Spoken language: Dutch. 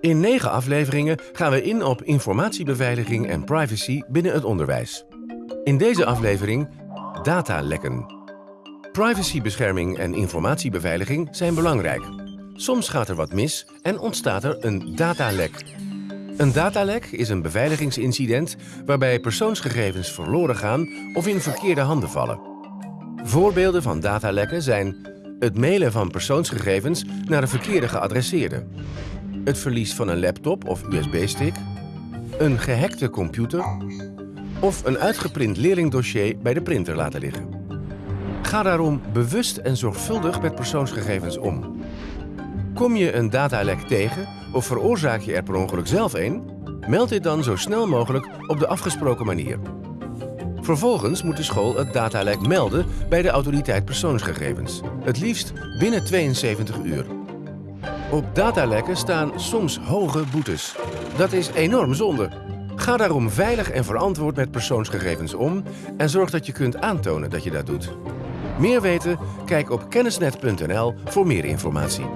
In negen afleveringen gaan we in op informatiebeveiliging en privacy binnen het onderwijs. In deze aflevering datalekken. Privacybescherming en informatiebeveiliging zijn belangrijk. Soms gaat er wat mis en ontstaat er een datalek. Een datalek is een beveiligingsincident waarbij persoonsgegevens verloren gaan of in verkeerde handen vallen. Voorbeelden van datalekken zijn het mailen van persoonsgegevens naar een verkeerde geadresseerde, het verlies van een laptop of USB-stick, een gehackte computer of een uitgeprint leerlingdossier bij de printer laten liggen. Ga daarom bewust en zorgvuldig met persoonsgegevens om. Kom je een datalek tegen of veroorzaak je er per ongeluk zelf een? Meld dit dan zo snel mogelijk op de afgesproken manier. Vervolgens moet de school het datalek melden bij de autoriteit persoonsgegevens. Het liefst binnen 72 uur. Op datalekken staan soms hoge boetes. Dat is enorm zonde. Ga daarom veilig en verantwoord met persoonsgegevens om en zorg dat je kunt aantonen dat je dat doet. Meer weten? Kijk op kennisnet.nl voor meer informatie.